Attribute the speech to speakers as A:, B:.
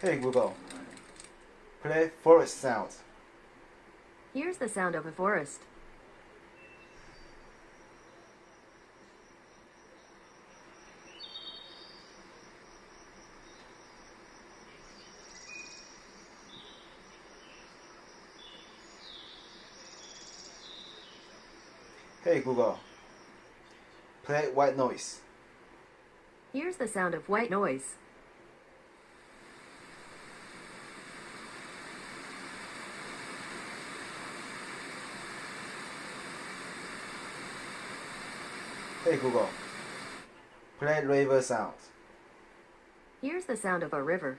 A: Hey Google, play forest sounds.
B: Here's the sound of a forest.
A: Hey Google, play white noise.
B: Here's the sound of white noise.
A: Hey Google, play river sounds.
B: Here's the sound of a river.